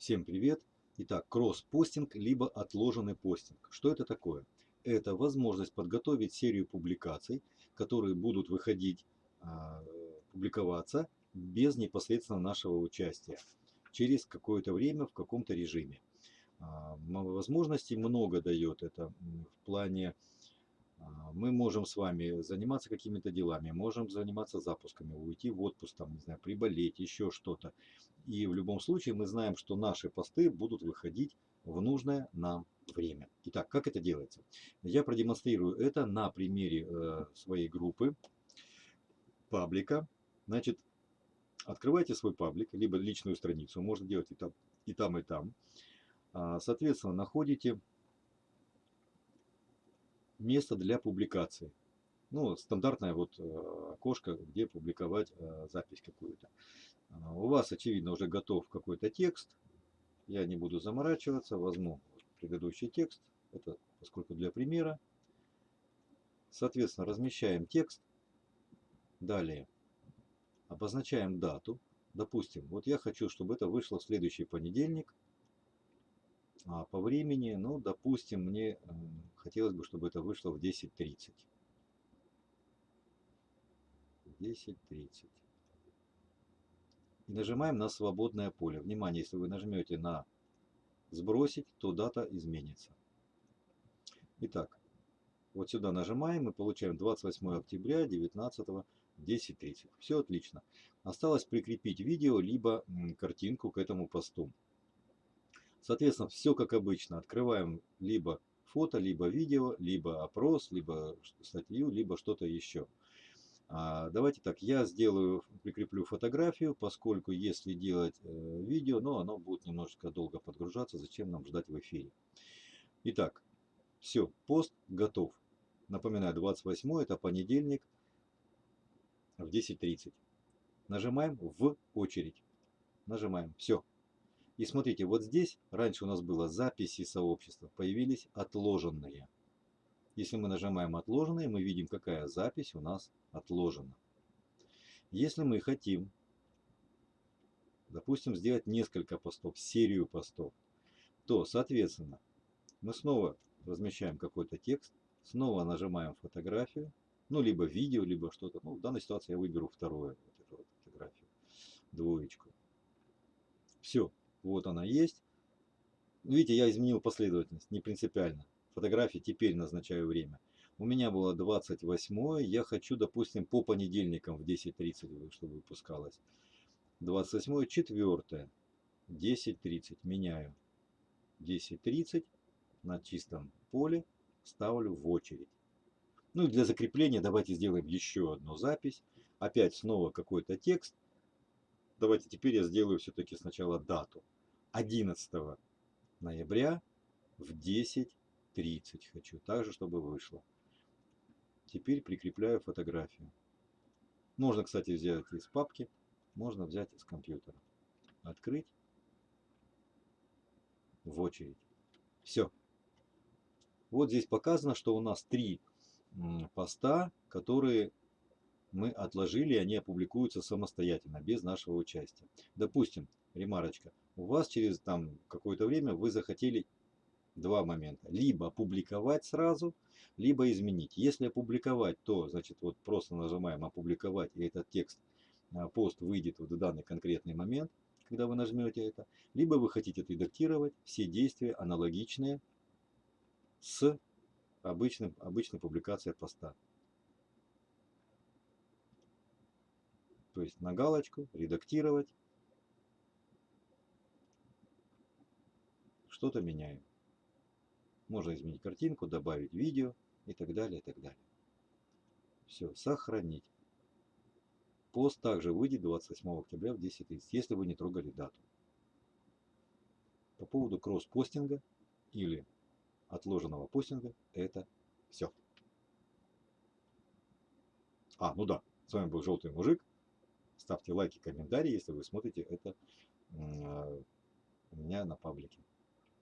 Всем привет! Итак, кросс-постинг либо отложенный постинг. Что это такое? Это возможность подготовить серию публикаций, которые будут выходить, а, публиковаться без непосредственно нашего участия через какое-то время в каком-то режиме. А, возможностей много дает это в плане мы можем с вами заниматься какими-то делами, можем заниматься запусками, уйти в отпуск, там, не знаю, приболеть, еще что-то. И в любом случае мы знаем, что наши посты будут выходить в нужное нам время. Итак, как это делается? Я продемонстрирую это на примере э, своей группы, паблика. Значит, открывайте свой паблик, либо личную страницу, можно делать и там, и там, и там. А, соответственно, находите место для публикации. Ну, стандартное вот э, окошко, где публиковать э, запись какую-то. А, у вас, очевидно, уже готов какой-то текст. Я не буду заморачиваться, возьму предыдущий текст. Это поскольку для примера. Соответственно, размещаем текст. Далее обозначаем дату. Допустим, вот я хочу, чтобы это вышло в следующий понедельник, а по времени, ну, допустим, мне хотелось бы, чтобы это вышло в 10.30. 10.30. И нажимаем на свободное поле. Внимание, если вы нажмете на сбросить, то дата изменится. Итак, вот сюда нажимаем и получаем 28 октября 19 10.30. Все отлично. Осталось прикрепить видео, либо картинку к этому посту. Соответственно, все как обычно. Открываем либо фото, либо видео, либо опрос, либо статью, либо что-то еще. А, давайте так, я сделаю, прикреплю фотографию, поскольку если делать э, видео, ну оно будет немножечко долго подгружаться, зачем нам ждать в эфире. Итак, все, пост готов. Напоминаю, 28 это понедельник в 10.30. Нажимаем в очередь. Нажимаем, все, и смотрите, вот здесь раньше у нас было записи сообщества, появились отложенные. Если мы нажимаем отложенные, мы видим, какая запись у нас отложена. Если мы хотим, допустим, сделать несколько постов, серию постов, то, соответственно, мы снова размещаем какой-то текст, снова нажимаем фотографию, ну, либо видео, либо что-то. Ну, в данной ситуации я выберу второе, вот эту вот фотографию, двоечку. Вот она есть. Видите, я изменил последовательность, не принципиально. Фотографии теперь назначаю время. У меня было 28 я хочу, допустим, по понедельникам в 10.30, чтобы выпускалось. 28 4 10.30 меняю. 10.30 на чистом поле ставлю в очередь. Ну и для закрепления давайте сделаем еще одну запись. Опять снова какой-то текст. Давайте теперь я сделаю все-таки сначала дату. 11 ноября в 10.30 хочу. Также, чтобы вышло. Теперь прикрепляю фотографию. Можно, кстати, взять из папки. Можно взять из компьютера. Открыть. В очередь. Все. Вот здесь показано, что у нас три поста, которые мы отложили, они опубликуются самостоятельно, без нашего участия. Допустим, ремарочка, у вас через там какое-то время вы захотели два момента. Либо опубликовать сразу, либо изменить. Если опубликовать, то значит вот просто нажимаем опубликовать, и этот текст, а, пост выйдет в данный конкретный момент, когда вы нажмете это. Либо вы хотите отредактировать все действия аналогичные с обычным, обычной публикацией поста. То есть на галочку, редактировать. Что-то меняем. Можно изменить картинку, добавить видео и так далее, и так далее. Все, сохранить. Пост также выйдет 28 октября в 10.30, если вы не трогали дату. По поводу кросс-постинга или отложенного постинга, это все. А, ну да, с вами был Желтый Мужик. Ставьте лайки, комментарии, если вы смотрите это у меня на паблике.